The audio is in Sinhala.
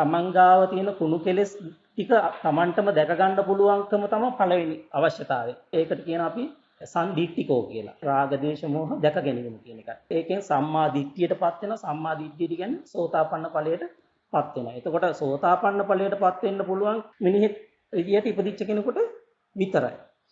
තමන් ගාව තියෙන කුණු කෙලෙස් ටික තමන්ටම දැක ගන්න පුළුවන්කම තමයි පළවෙනි අවශ්‍යතාවය. ඒකට කියන අපි සන්දිට්ඨිකෝ කියලා. රාග දේශ මොහ දැක ගැනීම කියන එක. ඒකෙන් සම්මා දිට්ඨියටපත් වෙන සම්මා දිට්ඨිය කියන්නේ සෝතාපන්න ඵලයටපත් වෙනවා. එතකොට සෝතාපන්න ඵලයටපත් වෙන්න පුළුවන් මිනිහෙක් විදියට ඉපදිච්ච කෙනෙකුට විතරයි.